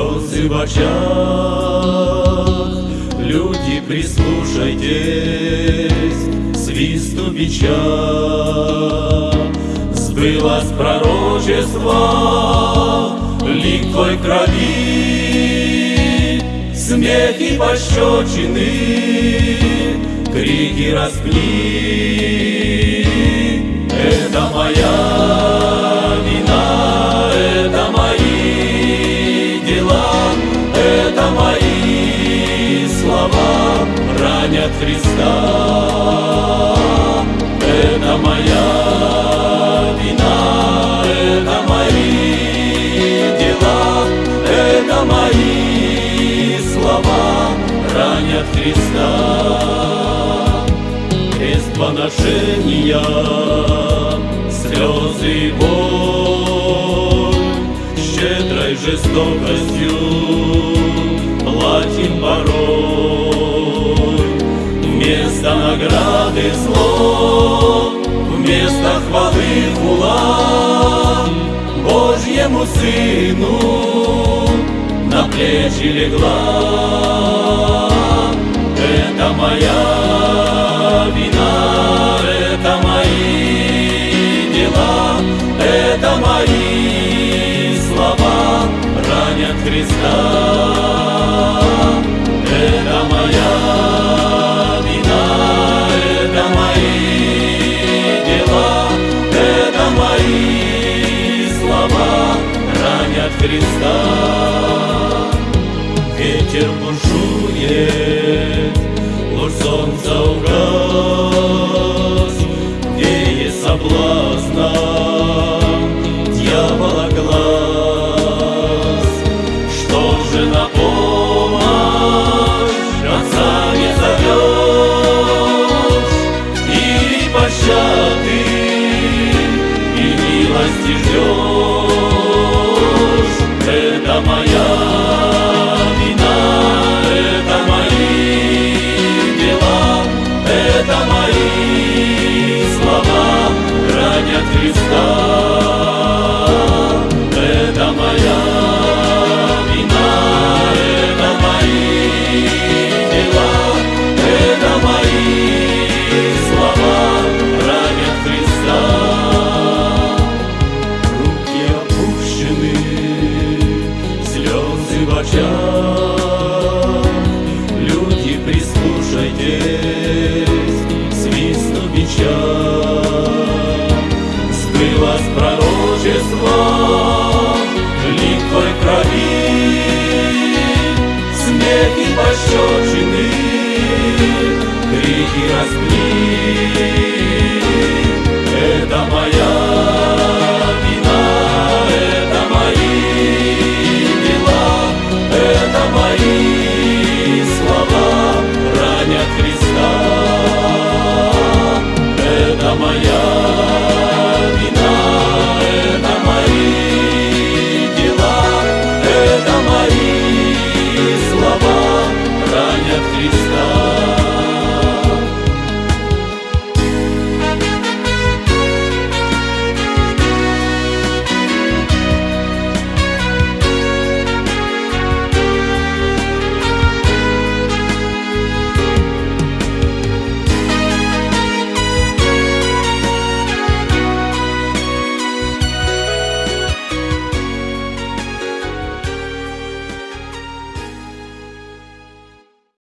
слезы в очах, люди, прислушайтесь, свисту бича. Сбылось пророчество, лик твой крови, смех и пощечины, крики распни. Христа. Это моя вина, это мои дела, это мои слова ранят Христа. Крест поношения, слезы и боль, Щедрой жестокостью Вместо награды зло, вместо хвалы хула, Божьему Сыну на плечи легла. Это моя вина, это мои дела, это мои слова ранят Христа. Христа. Ветер бушует, луч солнца угас, Веет соблазна дьявола глаз. Что же на помощь отца не зовешь, Или пощады и милости ждешь? Очах, Люди, прислушайтесь, свисту бича. Сбылось пророчество, лик твой крови, Смех и пощечины, крики распни. Это